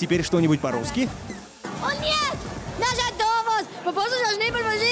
Теперь что-нибудь по-русски? О нет! Наш автобус! Мы просто должны проводить